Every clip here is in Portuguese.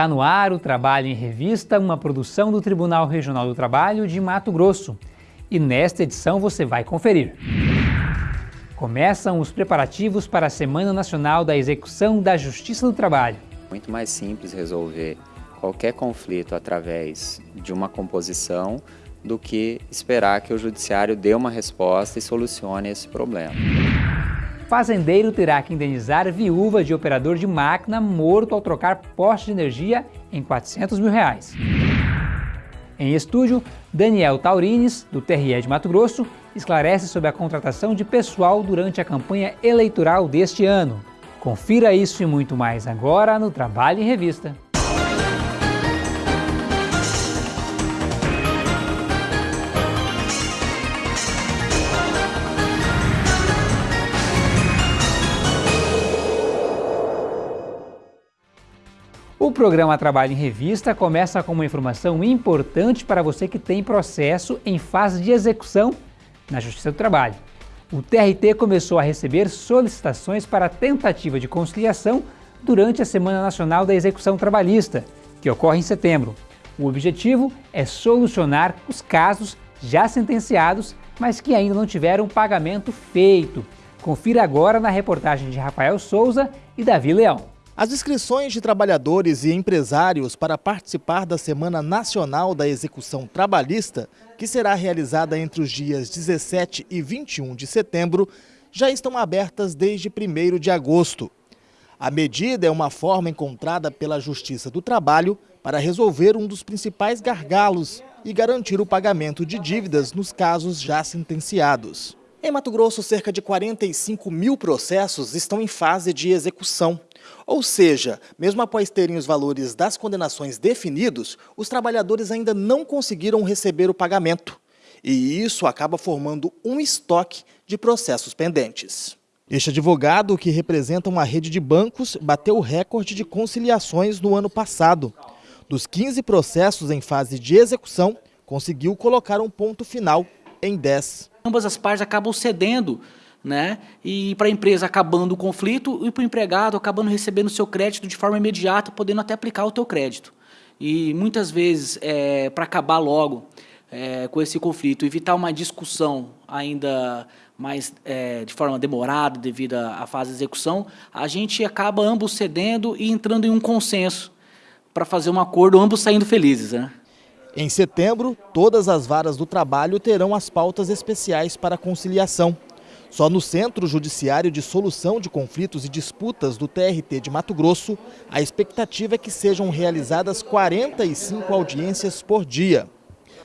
Está no ar o Trabalho em Revista, uma produção do Tribunal Regional do Trabalho de Mato Grosso. E nesta edição você vai conferir. Começam os preparativos para a Semana Nacional da Execução da Justiça do Trabalho. Muito mais simples resolver qualquer conflito através de uma composição do que esperar que o judiciário dê uma resposta e solucione esse problema. Fazendeiro terá que indenizar viúva de operador de máquina morto ao trocar poste de energia em 400 mil reais. Em estúdio, Daniel Taurines, do TRE de Mato Grosso, esclarece sobre a contratação de pessoal durante a campanha eleitoral deste ano. Confira isso e muito mais agora no Trabalho em Revista. O programa Trabalho em Revista começa com uma informação importante para você que tem processo em fase de execução na Justiça do Trabalho. O TRT começou a receber solicitações para tentativa de conciliação durante a Semana Nacional da Execução Trabalhista, que ocorre em setembro. O objetivo é solucionar os casos já sentenciados, mas que ainda não tiveram pagamento feito. Confira agora na reportagem de Rafael Souza e Davi Leão. As inscrições de trabalhadores e empresários para participar da Semana Nacional da Execução Trabalhista, que será realizada entre os dias 17 e 21 de setembro, já estão abertas desde 1 de agosto. A medida é uma forma encontrada pela Justiça do Trabalho para resolver um dos principais gargalos e garantir o pagamento de dívidas nos casos já sentenciados. Em Mato Grosso, cerca de 45 mil processos estão em fase de execução. Ou seja, mesmo após terem os valores das condenações definidos, os trabalhadores ainda não conseguiram receber o pagamento. E isso acaba formando um estoque de processos pendentes. Este advogado, que representa uma rede de bancos, bateu o recorde de conciliações no ano passado. Dos 15 processos em fase de execução, conseguiu colocar um ponto final em 10. Ambas as partes acabam cedendo né? E para a empresa acabando o conflito e para o empregado acabando recebendo o seu crédito de forma imediata, podendo até aplicar o teu crédito. E muitas vezes, é, para acabar logo é, com esse conflito, evitar uma discussão ainda mais é, de forma demorada devido à fase de execução, a gente acaba ambos cedendo e entrando em um consenso para fazer um acordo, ambos saindo felizes. Né? Em setembro, todas as varas do trabalho terão as pautas especiais para conciliação. Só no Centro Judiciário de Solução de Conflitos e Disputas do TRT de Mato Grosso, a expectativa é que sejam realizadas 45 audiências por dia.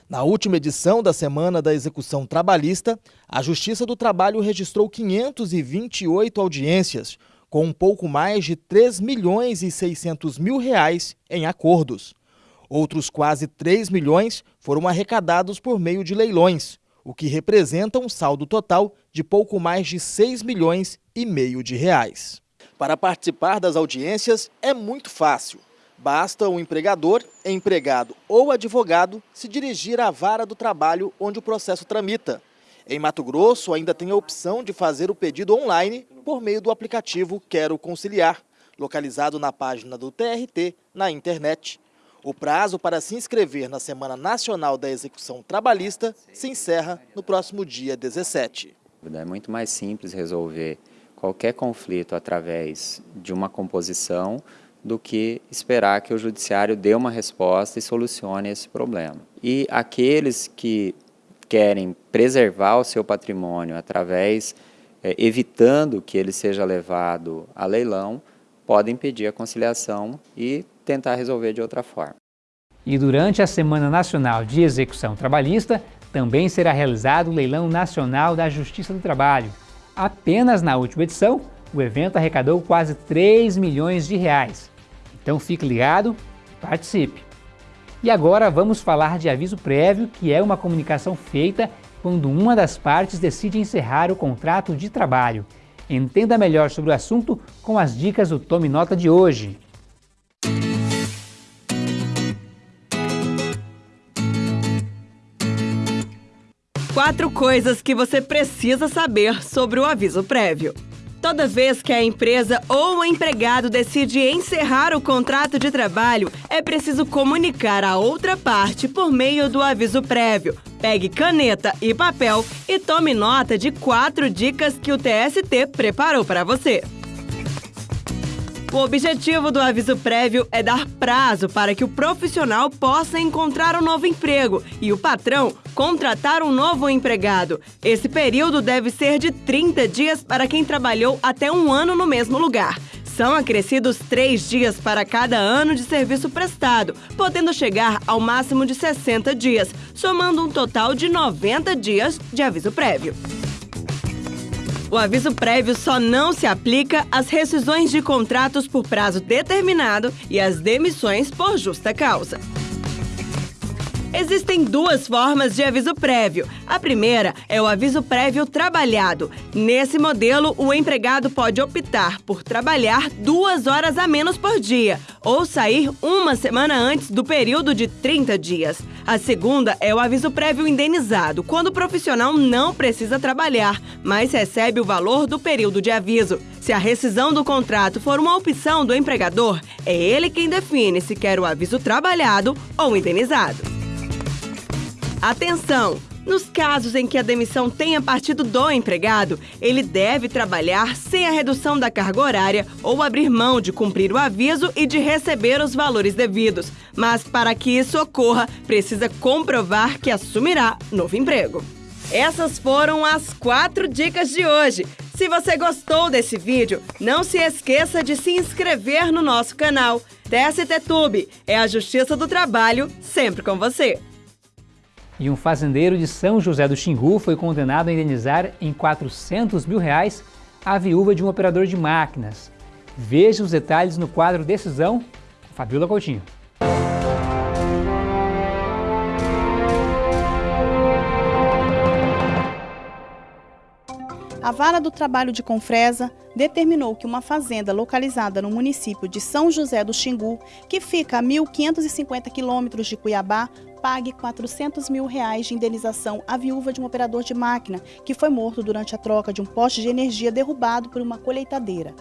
Na última edição da Semana da Execução Trabalhista, a Justiça do Trabalho registrou 528 audiências, com um pouco mais de 3 milhões e 600 mil reais em acordos. Outros quase 3 milhões foram arrecadados por meio de leilões, o que representa um saldo total de pouco mais de 6 milhões e meio de reais. Para participar das audiências é muito fácil. Basta o empregador, empregado ou advogado se dirigir à vara do trabalho onde o processo tramita. Em Mato Grosso, ainda tem a opção de fazer o pedido online por meio do aplicativo Quero Conciliar, localizado na página do TRT na internet. O prazo para se inscrever na Semana Nacional da Execução Trabalhista se encerra no próximo dia 17. É muito mais simples resolver qualquer conflito através de uma composição do que esperar que o judiciário dê uma resposta e solucione esse problema. E aqueles que querem preservar o seu patrimônio através, é, evitando que ele seja levado a leilão, podem pedir a conciliação e tentar resolver de outra forma. E durante a Semana Nacional de Execução Trabalhista, também será realizado o Leilão Nacional da Justiça do Trabalho. Apenas na última edição, o evento arrecadou quase 3 milhões de reais. Então fique ligado e participe! E agora vamos falar de aviso prévio, que é uma comunicação feita quando uma das partes decide encerrar o contrato de trabalho. Entenda melhor sobre o assunto com as dicas do Tome Nota de hoje. Quatro coisas que você precisa saber sobre o aviso prévio. Toda vez que a empresa ou o empregado decide encerrar o contrato de trabalho, é preciso comunicar a outra parte por meio do aviso prévio. Pegue caneta e papel e tome nota de quatro dicas que o TST preparou para você. O objetivo do aviso prévio é dar prazo para que o profissional possa encontrar um novo emprego e o patrão contratar um novo empregado. Esse período deve ser de 30 dias para quem trabalhou até um ano no mesmo lugar. São acrescidos três dias para cada ano de serviço prestado, podendo chegar ao máximo de 60 dias, somando um total de 90 dias de aviso prévio. O aviso prévio só não se aplica às rescisões de contratos por prazo determinado e às demissões por justa causa. Existem duas formas de aviso prévio. A primeira é o aviso prévio trabalhado. Nesse modelo, o empregado pode optar por trabalhar duas horas a menos por dia ou sair uma semana antes do período de 30 dias. A segunda é o aviso prévio indenizado, quando o profissional não precisa trabalhar, mas recebe o valor do período de aviso. Se a rescisão do contrato for uma opção do empregador, é ele quem define se quer o aviso trabalhado ou indenizado. Atenção! Nos casos em que a demissão tenha partido do empregado, ele deve trabalhar sem a redução da carga horária ou abrir mão de cumprir o aviso e de receber os valores devidos. Mas para que isso ocorra, precisa comprovar que assumirá novo emprego. Essas foram as quatro dicas de hoje. Se você gostou desse vídeo, não se esqueça de se inscrever no nosso canal. TST Tube é a Justiça do Trabalho sempre com você. E um fazendeiro de São José do Xingu foi condenado a indenizar em 400 mil reais a viúva de um operador de máquinas. Veja os detalhes no quadro Decisão, Fabiola Coutinho. A Vara do Trabalho de Confresa determinou que uma fazenda localizada no município de São José do Xingu, que fica a 1.550 quilômetros de Cuiabá, pague 400 mil reais de indenização à viúva de um operador de máquina que foi morto durante a troca de um poste de energia derrubado por uma colheitadeira.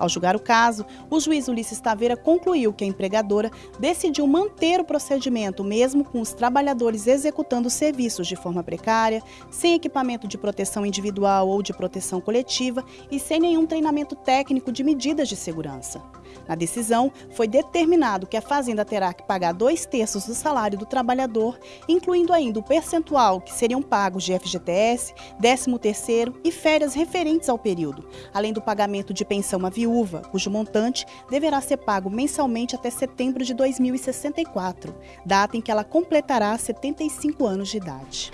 Ao julgar o caso, o juiz Ulisses Taveira concluiu que a empregadora decidiu manter o procedimento mesmo com os trabalhadores executando serviços de forma precária, sem equipamento de proteção individual ou de proteção coletiva e sem nenhum treinamento técnico de medidas de segurança. Na decisão, foi determinado que a fazenda terá que pagar dois terços do salário do trabalhador, incluindo ainda o percentual que seriam pagos de FGTS, 13º e férias referentes ao período, além do pagamento de pensão à viúva, cujo montante deverá ser pago mensalmente até setembro de 2064, data em que ela completará 75 anos de idade.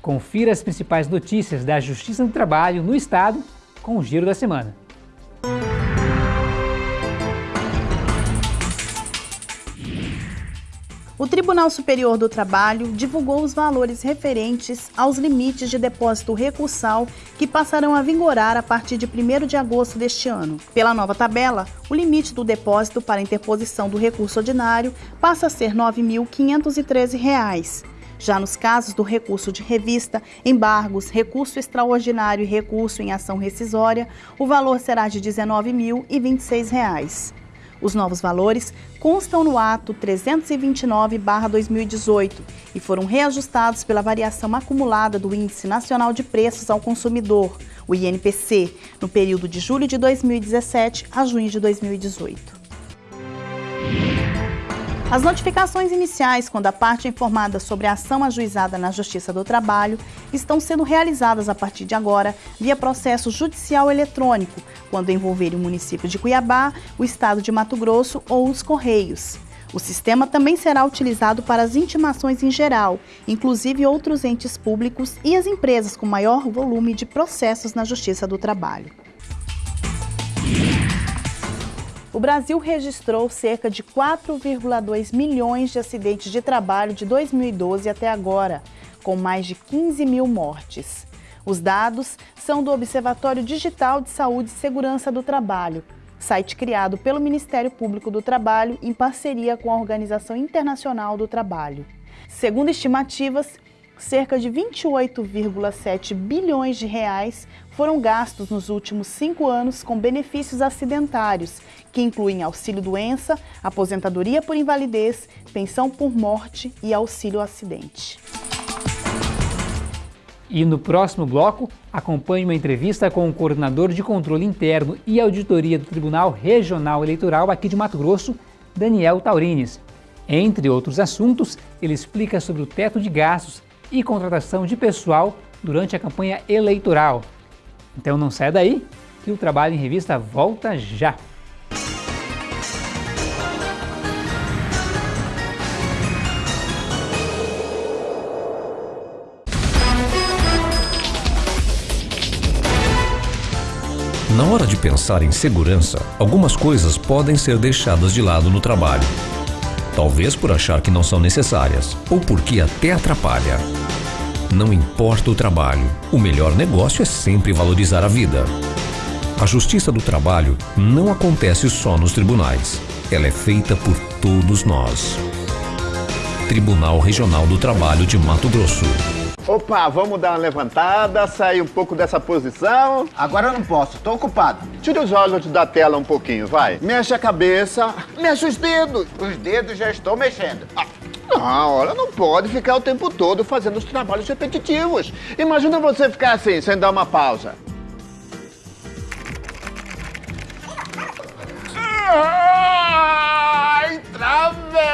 Confira as principais notícias da Justiça do Trabalho no Estado com o Giro da Semana. O Tribunal Superior do Trabalho divulgou os valores referentes aos limites de depósito recursal que passarão a vigorar a partir de 1 de agosto deste ano. Pela nova tabela, o limite do depósito para interposição do recurso ordinário passa a ser R$ 9.513. Já nos casos do recurso de revista, embargos, recurso extraordinário e recurso em ação rescisória, o valor será de R$ 19.026. Os novos valores constam no ato 329-2018 e foram reajustados pela variação acumulada do Índice Nacional de Preços ao Consumidor, o INPC, no período de julho de 2017 a junho de 2018. As notificações iniciais, quando a parte é informada sobre a ação ajuizada na Justiça do Trabalho, estão sendo realizadas a partir de agora via processo judicial eletrônico, quando envolverem o município de Cuiabá, o estado de Mato Grosso ou os Correios. O sistema também será utilizado para as intimações em geral, inclusive outros entes públicos e as empresas com maior volume de processos na Justiça do Trabalho. O Brasil registrou cerca de 4,2 milhões de acidentes de trabalho de 2012 até agora, com mais de 15 mil mortes. Os dados são do Observatório Digital de Saúde e Segurança do Trabalho, site criado pelo Ministério Público do Trabalho em parceria com a Organização Internacional do Trabalho. Segundo estimativas, cerca de 28,7 bilhões de reais foram gastos nos últimos cinco anos com benefícios acidentários, que incluem auxílio-doença, aposentadoria por invalidez, pensão por morte e auxílio-acidente. E no próximo bloco, acompanhe uma entrevista com o coordenador de controle interno e auditoria do Tribunal Regional Eleitoral aqui de Mato Grosso, Daniel Taurines. Entre outros assuntos, ele explica sobre o teto de gastos e contratação de pessoal durante a campanha eleitoral. Então não saia daí, que o Trabalho em Revista volta já! Na hora de pensar em segurança, algumas coisas podem ser deixadas de lado no trabalho. Talvez por achar que não são necessárias, ou porque até atrapalha. Não importa o trabalho, o melhor negócio é sempre valorizar a vida. A justiça do trabalho não acontece só nos tribunais. Ela é feita por todos nós. Tribunal Regional do Trabalho de Mato Grosso. Opa, vamos dar uma levantada, sair um pouco dessa posição. Agora eu não posso, tô ocupado. Tira os olhos da tela um pouquinho, vai. Mexe a cabeça, mexe os dedos. Os dedos já estou mexendo. Ah, não, olha, não pode ficar o tempo todo fazendo os trabalhos repetitivos. Imagina você ficar assim, sem dar uma pausa. Ai, travei!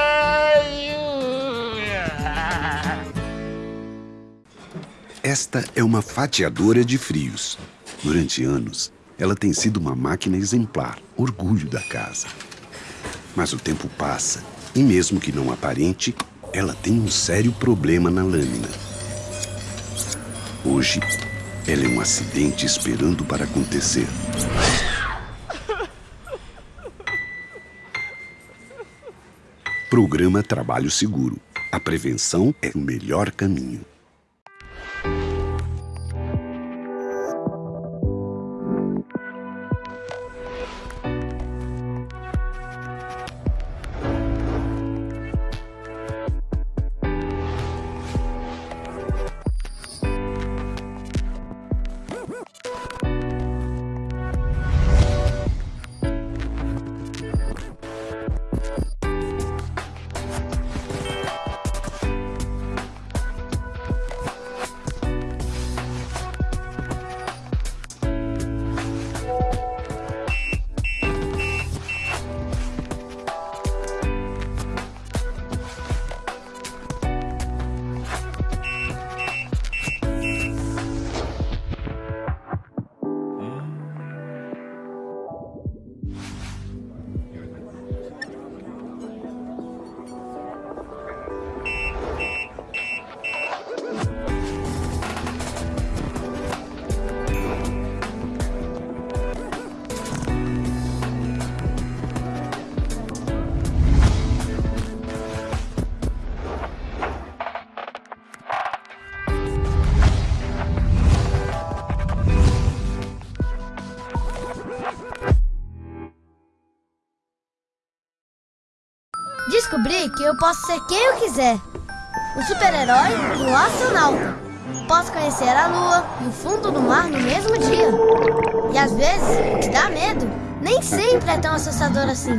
Esta é uma fatiadora de frios. Durante anos, ela tem sido uma máquina exemplar, orgulho da casa. Mas o tempo passa e, mesmo que não aparente, ela tem um sério problema na lâmina. Hoje, ela é um acidente esperando para acontecer. Programa Trabalho Seguro. A prevenção é o melhor caminho. Descobri que eu posso ser quem eu quiser. Um super-herói e um astronauta. Posso conhecer a lua e o fundo do mar no mesmo dia. E às vezes, o que dá medo nem sempre é tão assustador assim.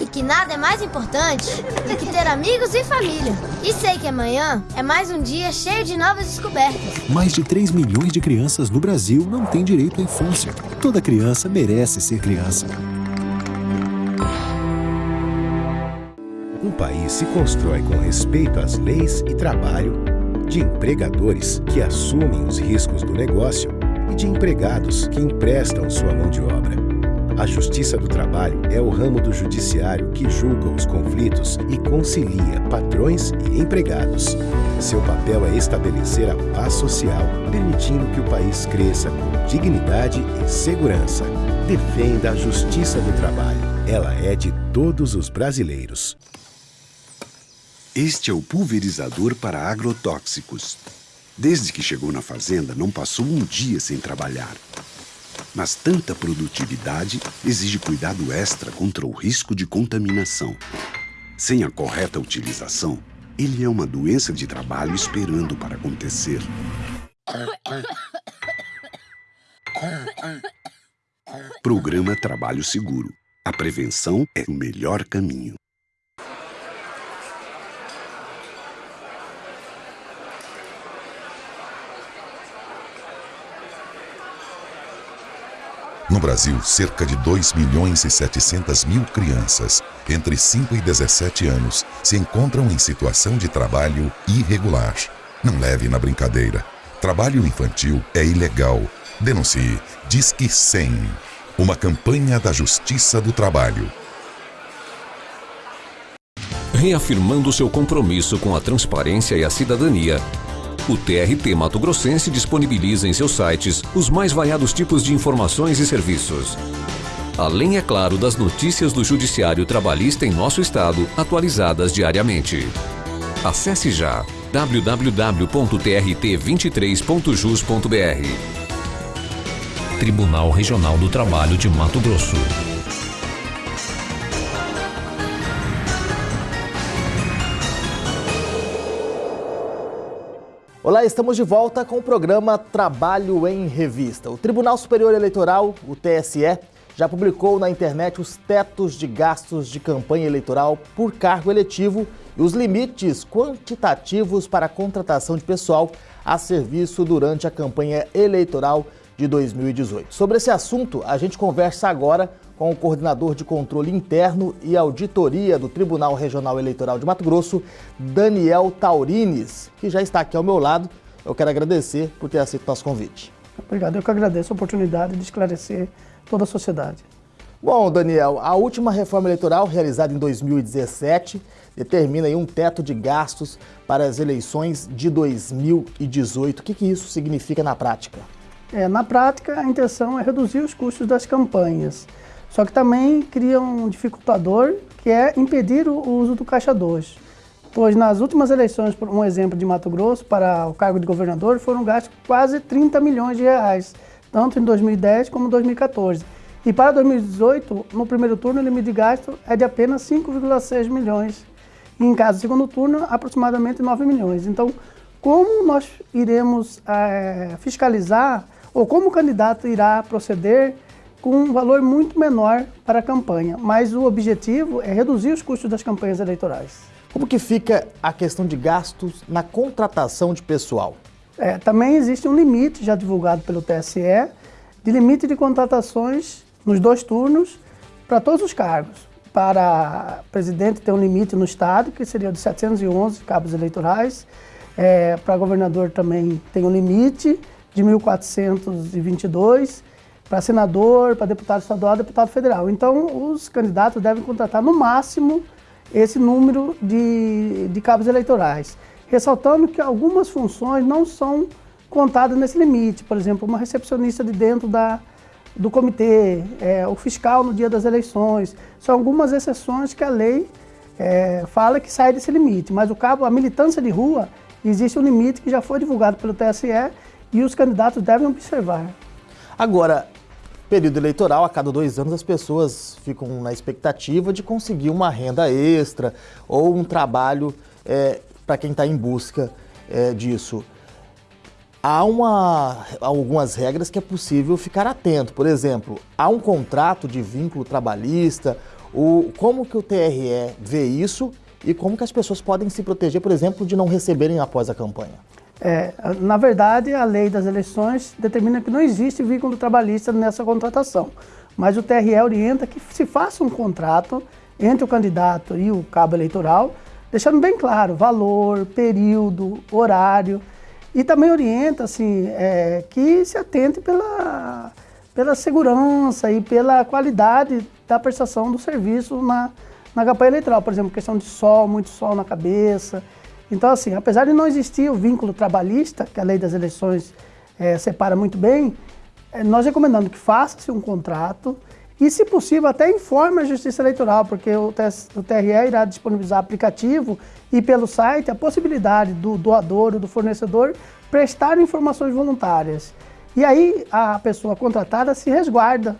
E que nada é mais importante do que ter amigos e família. E sei que amanhã é mais um dia cheio de novas descobertas. Mais de 3 milhões de crianças no Brasil não têm direito à infância. Toda criança merece ser criança. País se constrói com respeito às leis e trabalho, de empregadores que assumem os riscos do negócio e de empregados que emprestam sua mão de obra. A Justiça do Trabalho é o ramo do judiciário que julga os conflitos e concilia patrões e empregados. Seu papel é estabelecer a paz social, permitindo que o país cresça com dignidade e segurança. Defenda a Justiça do Trabalho. Ela é de todos os brasileiros. Este é o pulverizador para agrotóxicos. Desde que chegou na fazenda, não passou um dia sem trabalhar. Mas tanta produtividade exige cuidado extra contra o risco de contaminação. Sem a correta utilização, Ele é uma doença de trabalho esperando para acontecer. Programa Trabalho Seguro. A prevenção é o melhor caminho. No Brasil, cerca de 2 milhões e 700 mil crianças entre 5 e 17 anos se encontram em situação de trabalho irregular. Não leve na brincadeira. Trabalho infantil é ilegal. Denuncie. Disque 100. Uma campanha da Justiça do Trabalho. Reafirmando seu compromisso com a transparência e a cidadania, o TRT Mato Grossense disponibiliza em seus sites os mais variados tipos de informações e serviços. Além, é claro, das notícias do Judiciário Trabalhista em nosso estado, atualizadas diariamente. Acesse já www.trt23.jus.br. Tribunal Regional do Trabalho de Mato Grosso. Olá, estamos de volta com o programa Trabalho em Revista. O Tribunal Superior Eleitoral, o TSE, já publicou na internet os tetos de gastos de campanha eleitoral por cargo eletivo e os limites quantitativos para a contratação de pessoal a serviço durante a campanha eleitoral de 2018. Sobre esse assunto, a gente conversa agora com o coordenador de controle interno e auditoria do Tribunal Regional Eleitoral de Mato Grosso, Daniel Taurines, que já está aqui ao meu lado. Eu quero agradecer por ter aceito nosso convite. Obrigado, eu que agradeço a oportunidade de esclarecer toda a sociedade. Bom, Daniel, a última reforma eleitoral realizada em 2017 determina um teto de gastos para as eleições de 2018. O que, que isso significa na prática? É, na prática, a intenção é reduzir os custos das campanhas. Só que também cria um dificultador, que é impedir o uso do caixa 2. Pois nas últimas eleições, por um exemplo de Mato Grosso, para o cargo de governador, foram gastos quase 30 milhões de reais, tanto em 2010 como em 2014. E para 2018, no primeiro turno, o limite de gasto é de apenas 5,6 milhões. E em caso do segundo turno, aproximadamente 9 milhões. Então, como nós iremos é, fiscalizar, ou como o candidato irá proceder com um valor muito menor para a campanha, mas o objetivo é reduzir os custos das campanhas eleitorais. Como que fica a questão de gastos na contratação de pessoal? É, também existe um limite já divulgado pelo TSE de limite de contratações nos dois turnos para todos os cargos. Para presidente tem um limite no estado, que seria de 711 cabos eleitorais. É, para governador também tem um limite de 1.422 para senador, para deputado estadual, deputado federal. Então, os candidatos devem contratar no máximo esse número de, de cabos eleitorais. Ressaltando que algumas funções não são contadas nesse limite. Por exemplo, uma recepcionista de dentro da, do comitê, é, o fiscal no dia das eleições. São algumas exceções que a lei é, fala que sai desse limite. Mas o cabo, a militância de rua, existe um limite que já foi divulgado pelo TSE e os candidatos devem observar. Agora, período eleitoral, a cada dois anos as pessoas ficam na expectativa de conseguir uma renda extra ou um trabalho é, para quem está em busca é, disso. Há uma, algumas regras que é possível ficar atento. Por exemplo, há um contrato de vínculo trabalhista, o, como que o TRE vê isso e como que as pessoas podem se proteger, por exemplo, de não receberem após a campanha? É, na verdade, a lei das eleições determina que não existe vínculo trabalhista nessa contratação, mas o TRE orienta que se faça um contrato entre o candidato e o cabo eleitoral, deixando bem claro valor, período, horário, e também orienta assim, é, que se atente pela, pela segurança e pela qualidade da prestação do serviço na, na eleitoral. Por exemplo, questão de sol, muito sol na cabeça, então, assim, apesar de não existir o vínculo trabalhista, que a lei das eleições é, separa muito bem, é, nós recomendamos que faça-se um contrato e, se possível, até informe a Justiça Eleitoral, porque o, o TRE irá disponibilizar aplicativo e pelo site a possibilidade do doador ou do fornecedor prestar informações voluntárias. E aí a pessoa contratada se resguarda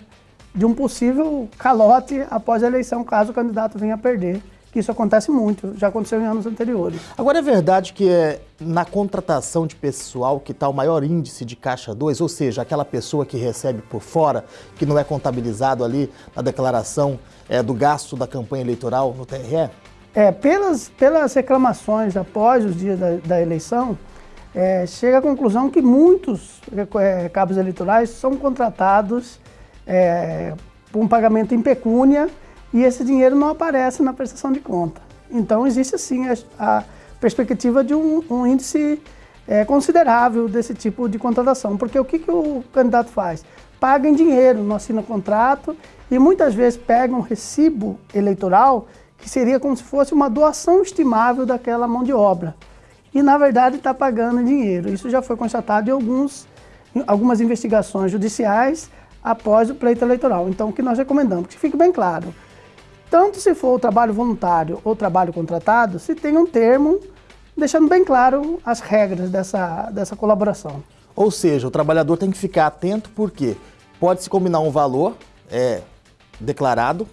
de um possível calote após a eleição, caso o candidato venha a perder isso acontece muito, já aconteceu em anos anteriores. Agora é verdade que é na contratação de pessoal que está o maior índice de caixa 2, ou seja, aquela pessoa que recebe por fora, que não é contabilizado ali na declaração é, do gasto da campanha eleitoral no TRE? É, pelas, pelas reclamações após os dias da, da eleição, é, chega à conclusão que muitos é, cabos eleitorais são contratados é, por um pagamento em pecúnia e esse dinheiro não aparece na prestação de conta. Então existe sim a, a perspectiva de um, um índice é, considerável desse tipo de contratação, porque o que, que o candidato faz? Paga em dinheiro, não assina contrato e muitas vezes pega um recibo eleitoral que seria como se fosse uma doação estimável daquela mão de obra. E na verdade está pagando em dinheiro. Isso já foi constatado em alguns, em algumas investigações judiciais após o pleito eleitoral. Então o que nós recomendamos? Que fique bem claro tanto se for o trabalho voluntário ou trabalho contratado, se tem um termo deixando bem claro as regras dessa, dessa colaboração. Ou seja, o trabalhador tem que ficar atento porque pode-se combinar um valor é, declarado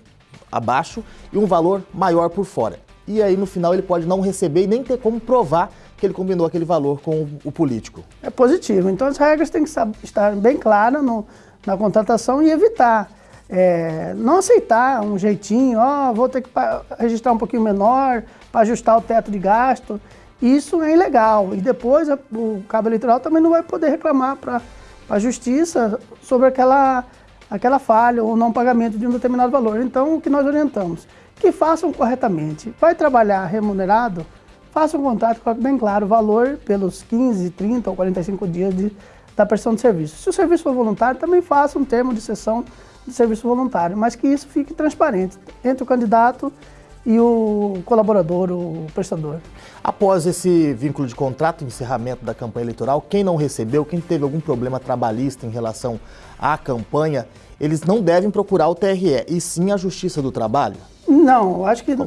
abaixo e um valor maior por fora. E aí no final ele pode não receber e nem ter como provar que ele combinou aquele valor com o político. É positivo. Então as regras têm que estar bem claras no, na contratação e evitar é, não aceitar um jeitinho, ó, oh, vou ter que registrar um pouquinho menor para ajustar o teto de gasto. Isso é ilegal. E depois o cabo eleitoral também não vai poder reclamar para a justiça sobre aquela, aquela falha ou não pagamento de um determinado valor. Então, o que nós orientamos? Que façam corretamente. Vai trabalhar remunerado? Faça um contrato com bem claro o valor pelos 15, 30 ou 45 dias de, da prestação de serviço. Se o serviço for voluntário, também faça um termo de sessão de serviço voluntário, mas que isso fique transparente entre o candidato e o colaborador, o prestador. Após esse vínculo de contrato, encerramento da campanha eleitoral, quem não recebeu, quem teve algum problema trabalhista em relação à campanha, eles não devem procurar o TRE, e sim a Justiça do Trabalho? Não, acho que, é,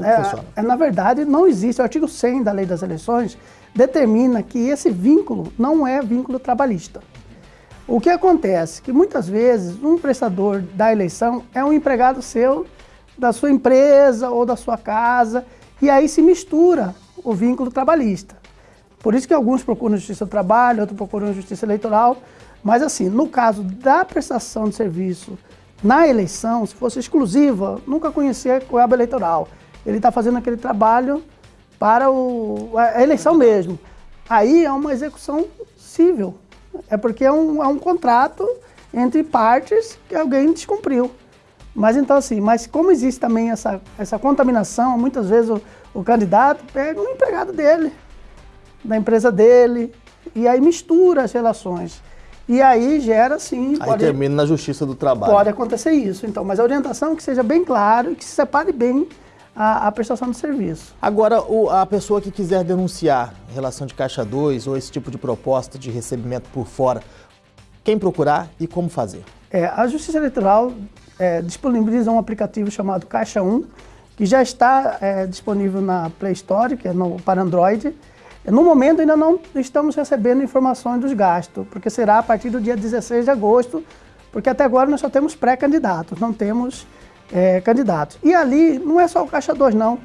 é, na verdade não existe. O artigo 100 da Lei das Eleições determina que esse vínculo não é vínculo trabalhista. O que acontece? Que muitas vezes um prestador da eleição é um empregado seu, da sua empresa ou da sua casa, e aí se mistura o vínculo trabalhista. Por isso que alguns procuram justiça do trabalho, outros procuram justiça eleitoral, mas assim, no caso da prestação de serviço na eleição, se fosse exclusiva, nunca conhecia a coaba eleitoral. Ele está fazendo aquele trabalho para o, a eleição mesmo. Aí é uma execução civil, é porque é um, é um contrato entre partes que alguém descumpriu. Mas então assim, mas como existe também essa, essa contaminação, muitas vezes o, o candidato pega um empregado dele, da empresa dele, e aí mistura as relações. E aí gera sim. Aí pode, termina na justiça do trabalho. Pode acontecer isso. Então, mas a orientação é que seja bem claro e que se separe bem a, a prestação de serviço. Agora, o, a pessoa que quiser denunciar em relação de Caixa 2 ou esse tipo de proposta de recebimento por fora, quem procurar e como fazer? É, a Justiça Eleitoral é, disponibiliza um aplicativo chamado Caixa 1, que já está é, disponível na Play Store, que é no, para Android. No momento ainda não estamos recebendo informações dos gastos, porque será a partir do dia 16 de agosto, porque até agora nós só temos pré-candidatos, não temos é, candidatos. E ali não é só o Caixa 2, não.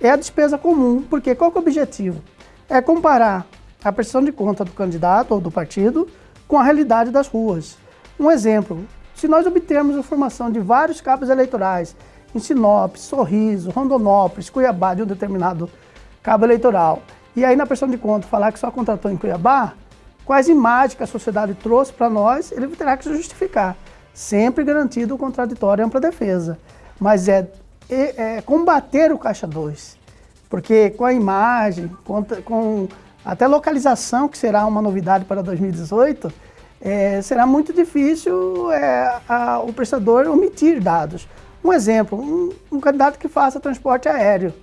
É a despesa comum, porque qual é o objetivo? É comparar a prestação de conta do candidato ou do partido com a realidade das ruas. Um exemplo, se nós obtermos informação de vários cabos eleitorais em Sinop, Sorriso, Rondonópolis, Cuiabá, de um determinado cabo eleitoral, e aí na prestação de conta falar que só contratou em Cuiabá, quais imagens que a sociedade trouxe para nós, ele terá que se justificar sempre garantido o contraditório e ampla defesa. Mas é, é, é, combater o Caixa 2, porque com a imagem, com, com até localização, que será uma novidade para 2018, é, será muito difícil é, a, o prestador omitir dados. Um exemplo, um, um, candidato que faça transporte aéreo.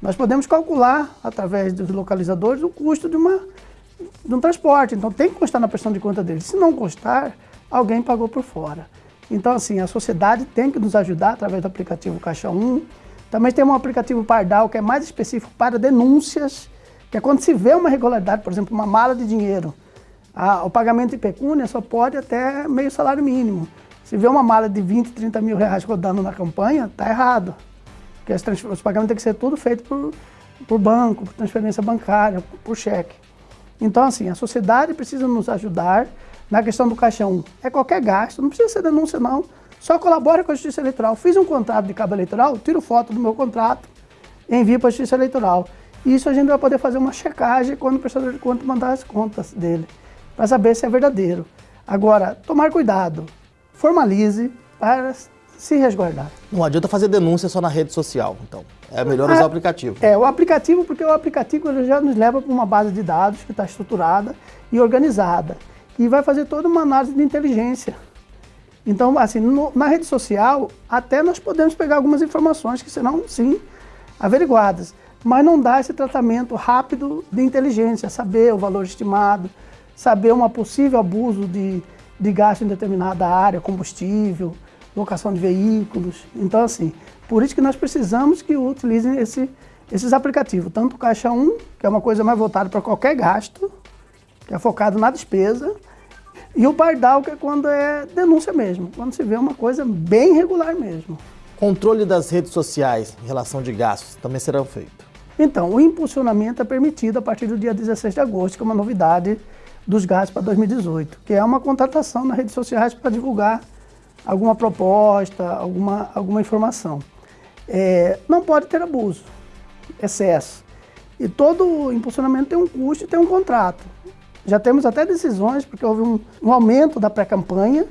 Nós podemos calcular, através dos localizadores, o custo de, uma, de um transporte. Então tem que constar na prestação de conta dele. Se não constar, alguém pagou por fora. Então, assim, a sociedade tem que nos ajudar através do aplicativo Caixa 1. Também tem um aplicativo Pardal, que é mais específico para denúncias, que é quando se vê uma irregularidade, por exemplo, uma mala de dinheiro. A, o pagamento de pecúnia só pode até meio salário mínimo. Se vê uma mala de 20, 30 mil reais rodando na campanha, está errado. Porque os pagamentos têm que ser tudo feito por, por banco, por transferência bancária, por cheque. Então, assim, a sociedade precisa nos ajudar na questão do Caixa 1. É qualquer gasto, não precisa ser denúncia, não. Só colabora com a Justiça Eleitoral. Fiz um contrato de cabo eleitoral, tiro foto do meu contrato, envio para a Justiça Eleitoral. Isso a gente vai poder fazer uma checagem quando o prestador de conta mandar as contas dele, para saber se é verdadeiro. Agora, tomar cuidado, formalize para se resguardar. Não adianta fazer denúncia só na rede social, então. É melhor usar o aplicativo. É, o aplicativo, porque o aplicativo já nos leva para uma base de dados que está estruturada e organizada. E vai fazer toda uma análise de inteligência. Então, assim, no, na rede social, até nós podemos pegar algumas informações que serão, sim, averiguadas. Mas não dá esse tratamento rápido de inteligência, saber o valor estimado, saber um possível abuso de, de gasto em determinada área, combustível, locação de veículos. Então, assim, por isso que nós precisamos que utilizem esse, esses aplicativos, tanto o Caixa 1, que é uma coisa mais voltada para qualquer gasto, que é focado na despesa, e o Pardal, que é quando é denúncia mesmo, quando se vê uma coisa bem regular mesmo. Controle das redes sociais em relação de gastos também serão feitos. Então, o impulsionamento é permitido a partir do dia 16 de agosto, que é uma novidade dos gastos para 2018, que é uma contratação nas redes sociais para divulgar alguma proposta, alguma, alguma informação. É, não pode ter abuso, excesso. E todo impulsionamento tem um custo e tem um contrato. Já temos até decisões, porque houve um, um aumento da pré-campanha,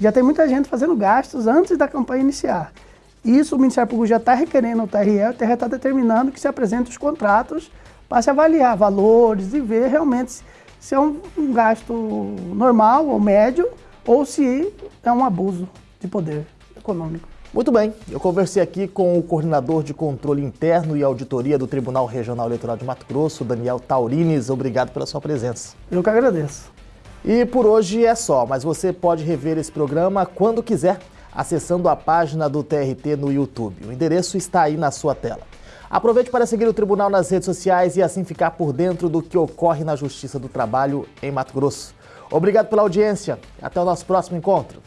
já tem muita gente fazendo gastos antes da campanha iniciar. Isso o Ministério Público já está requerendo ao TRE, o TRE está determinando que se apresente os contratos para se avaliar valores e ver realmente se, se é um, um gasto normal ou médio ou se é um abuso de poder econômico. Muito bem, eu conversei aqui com o coordenador de controle interno e auditoria do Tribunal Regional Eleitoral de Mato Grosso, Daniel Taurines. Obrigado pela sua presença. Eu que agradeço. E por hoje é só, mas você pode rever esse programa quando quiser, acessando a página do TRT no YouTube. O endereço está aí na sua tela. Aproveite para seguir o Tribunal nas redes sociais e assim ficar por dentro do que ocorre na Justiça do Trabalho em Mato Grosso. Obrigado pela audiência. Até o nosso próximo encontro.